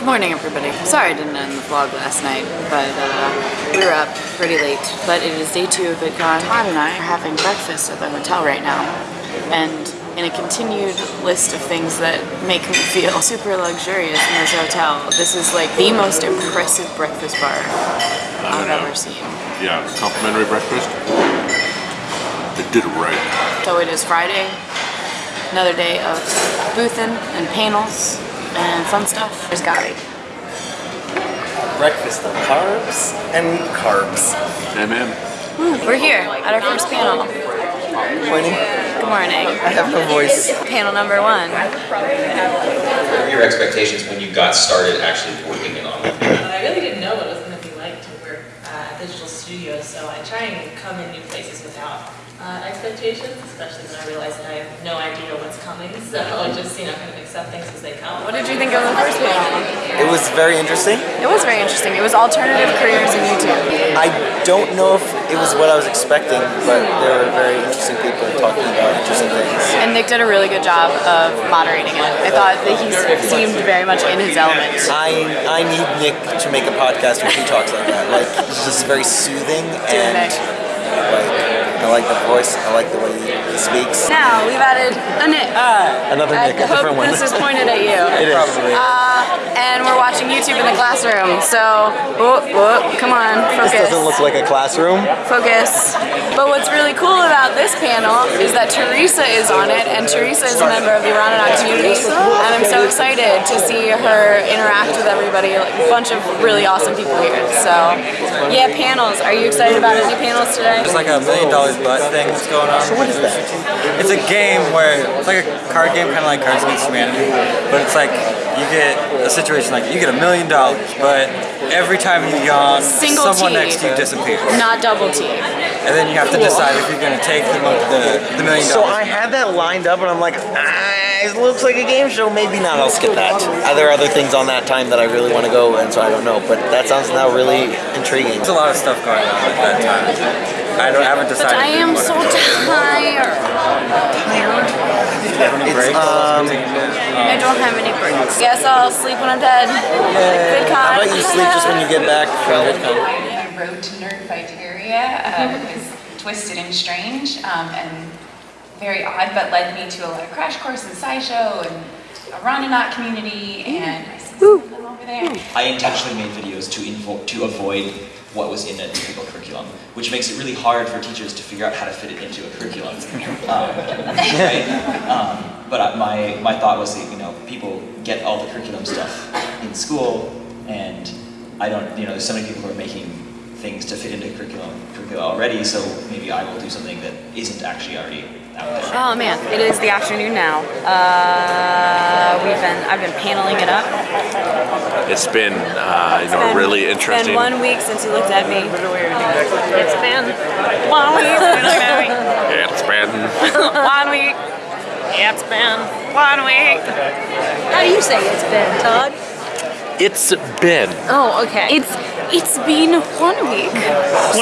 Good morning everybody. Sorry I didn't end the vlog last night, but uh, we were up pretty late. But it is day two of VidCon. Todd and I are having breakfast at the hotel right now. And in a continued list of things that make me feel super luxurious in this hotel, this is like the most impressive breakfast bar I've know. ever seen. Yeah, complimentary breakfast. They did it right. So it is Friday, another day of boothin' and panels and fun stuff. There's Gabi. breakfast of carbs and carbs. Amen. We're here at our first panel. Pointing. Good morning. I have no voice. Panel number one. What were your expectations when you got started actually working in on it? But I really didn't know what it was going to be like to work uh, at digital studios, so I try and come in new places without uh, expectations, especially when I realize that I have no idea what's coming. So just you know, kind of accept things as they come. What did you think of the first panel? It was very interesting. It was very interesting. It was alternative careers in YouTube. I don't know if it was what I was expecting, but there were very interesting people talking about interesting things. And Nick did a really good job of moderating it. I thought that he seemed very much in his element. I I need Nick to make a podcast where he talks like that. Like he's just very soothing and Nick. Like I like the voice. I like the way he speaks. Now we've added a Nick. Another I Nick, a hope different one. this is pointed at you. It is. Uh, and we're watching YouTube in the classroom. So, whoa, whoa, come on, This doesn't look like a classroom. Focus. But what's really cool about this panel is that Teresa is on it, and Teresa is a member of the Iranaut community, and I'm so excited to see her interact with everybody, like a bunch of really awesome people here. So, yeah, panels. Are you excited about any panels today? It's like a million dollars butt thing that's going on. So what is that? It's a game where it's like a card game, kind of like Cards Against Humanity, but it's like you get a situation like you get a million dollars, but every time you yawn, Single someone T. next to you disappears, Not double T. and then you have to decide if you're gonna take the mo- the, the million So I had that lined up, and I'm like, ah, it looks like a game show. Maybe not. I'll skip that. Are There other things on that time that I really want to go, and so I don't know. But that sounds now really intriguing. There's a lot of stuff going on at that time. I don't I haven't decided. But. I am so tired. It's um. I don't have any breaks. Guess I'll sleep when I'm dead. VidCon. How about you sleep just when you get back from VidCon? I wrote to Nerdfighteria. Uh, it was twisted and strange um, and very odd, but led me to a lot of Crash Course and SciShow and a Ronanaut community, and I see some of them over there. I intentionally made videos to invo- to avoid what was in a typical curriculum, which makes it really hard for teachers to figure out how to fit it into a curriculum. Um, right? Um, but my my thought was that you know people get all the curriculum stuff in school, and I don't you know there's so many people who are making things to fit into curriculum curricula already, so maybe I will do something that isn't actually already out there. Oh man, it is the afternoon now. Uh, we've been, I've been paneling it up. It's been, uh, you know, Been- really It's interesting. been one week since you looked at me. It's been one week since you looked at me. Yeah, it's been. One week. It's been one week. How do you say it's been, Todd? It's been. Oh, okay. It's it's been one week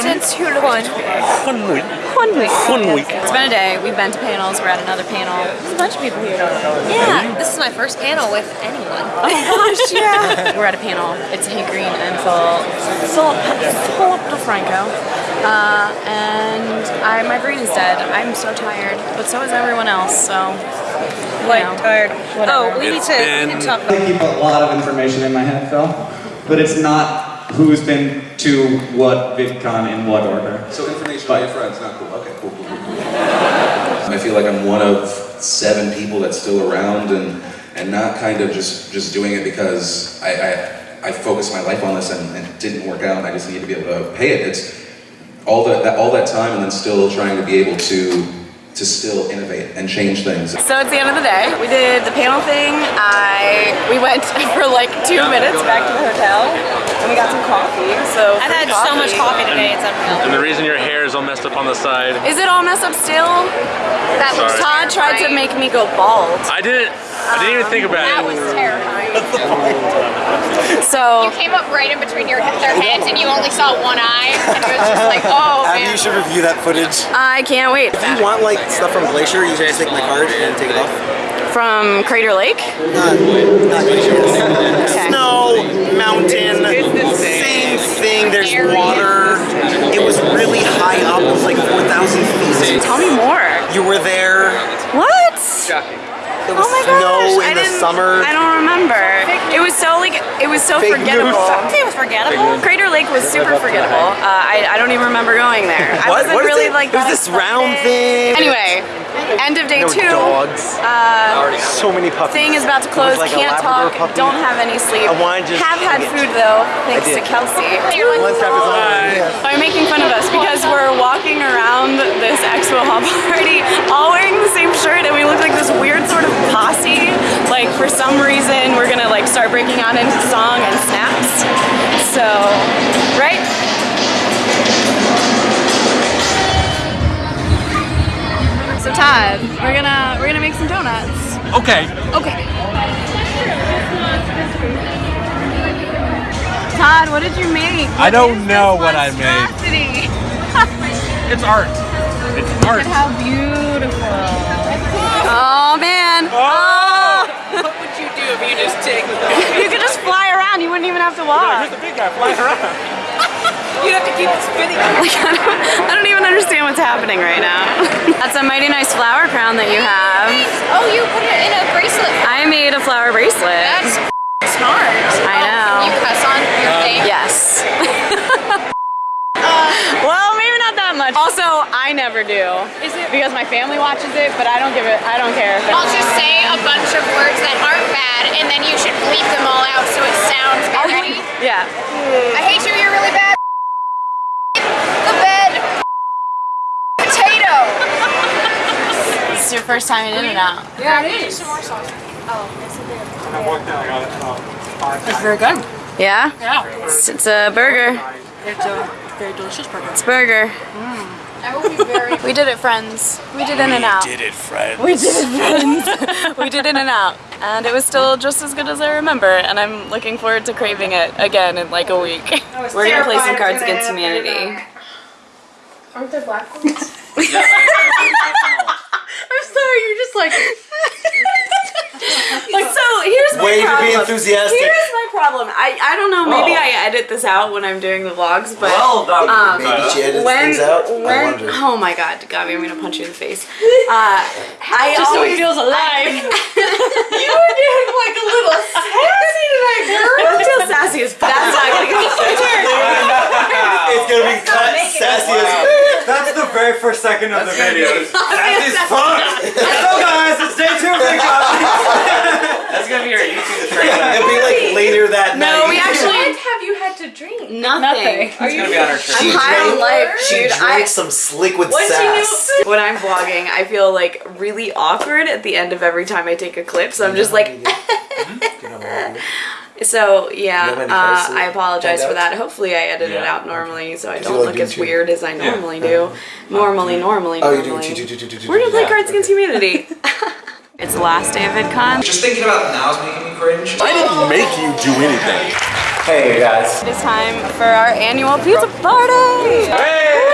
since you looked at me. One week. One week. One week. It's been a day. We've been to panels. We're at another panel. There's a bunch of people here. Yeah, this is my first panel with anyone. Oh gosh, yeah. We're at a panel. It's Hank Green and Phil, Philip, Philip DeFranco. Uh, and I, my brain is dead. I'm so tired, but so is everyone else. So, you Quite know, tired. whatever. Oh, we need It's to, we been- need to talk I about keep a lot of information in my head, Phil, but it's not who's been to what VidCon in what order. So information about your friends, not cool. Okay, cool, cool, cool, cool. I feel like I'm one of seven people that's still around and and not kind of just just doing it because I I, I focused my life on this and, and it didn't work out and I just need to be able to pay it. It's all that, that all that time and then still trying to be able to to still innovate and change things. So it's the end of the day. We did the panel thing. I we went for like two minutes back to the hotel, and we got some coffee. So I've had free so much coffee today, it's unreal. And the reason your hair is all messed up on the side. Is it all messed up still? That was Sorry. Todd tried to make me go bald. I didn't. I didn't even think um, about That it. was terrifying. So You came up right in between your their heads and you only saw one eye, and it was just like, oh Abby, man. you should review that footage. I can't wait. If you want like stuff from Glacier, you can just take my card and take it off. From Crater Lake. Not, not there's water. It was really high up, it was like 4,000 feet. Tell me more. You were there. What? There was oh my snow gosh. in I the summer. I don't remember. It was so like it was so Fake forgettable. It was forgettable. Crater Lake was super forgettable. Uh, I I don't even remember going there. I wasn't what really it? like. It was this round thing. Anyway, day There were two. dogs. Uh, so many puppies. thing is about to close. like Can't talk. puppy. Don't have any sleep. I wanna just have had get- food though, thanks to Kelsey. One step is on. Are making fun of us because we're walking around this expo hall party all wearing the same shirt and we look like this weird sort of posse. Like for some reason we're gonna like start breaking out into song and snaps. So, Todd, we're gonna we're gonna make some donuts. Okay. Okay. Todd, what did you make? I don't know what I made. It's art. It's art. Look at How beautiful. Oh man. Oh! oh. What would you do if you just take You could just fly around. You wouldn't even have to walk. Here's the big guy flying around? You'd have to keep it spinning. Like, I, don't, I don't even understand what's happening right now. That's a mighty nice flower crown that you have. Oh, you put it in a bracelet. I made a flower bracelet. That's smart. I oh, know. You cuss on your uh, thing. Yes. well, maybe not that much. Also, I never do. Is it? Because my family watches it, but I don't give it. I don't care. I'll just say a bunch of words that aren't bad, and then you should bleep them all out so it sounds bad. Ready? Yeah. I hate you. You're really bad. The bed. Potato. This is your first time in In-N-Out. Yeah, it is. Some more sauce. Oh, it's very good. Yeah? Yeah. It's, it's a burger. It's a very delicious burger. It's a burger. Mm. I will be very. We did it, friends. We did In-N-Out. We Did it, friend. We did it, friends. we did In-N-Out. And it was still just as good as I remember. And I'm looking forward to craving it again in like a week. We're gonna play some Cards Against Humanity. Aren't there black ones? I'm sorry, you're just like. like so. Here's my Way to problem. be enthusiastic. Here's my problem. I I don't know. Maybe Oh. I edit this out when I'm doing the vlogs, but Well done. um, Maybe she edits when things out. When wonder. oh my god, Gabby, I'm gonna punch you in the face. Uh, I Just so always, he feels alive. you were getting like a little sassy tonight, girl. I feel sassy as fuck. That's not gonna get It's gonna be cut sassy as That's the very first second of the video. Sassy as Fuck! So guys, it's day two of Big That's gonna be our YouTube trailer. It'll be like later that No, night. No, we actually have you had to drink? nothing. Are It's gonna be on our I'm trailer. high on life, She dude. drank I, some slick with sass. you when I'm vlogging, I feel like really awkward at the end of every time I take a clip. So I'm just like, mm-hmm. So yeah. You have any Uh, I apologize for that. Hopefully, I edit it out normally, so I don't like look as two? weird as I normally do. Normally, normally, Oh, normally. you're doing two, two, two, two, two, two. We're gonna play yeah. Cards Against Humanity. it's the last day of VidCon. Just thinking about now is making me cringe. I didn't make you do anything. Hey guys. It is time for our annual pizza party. Hey!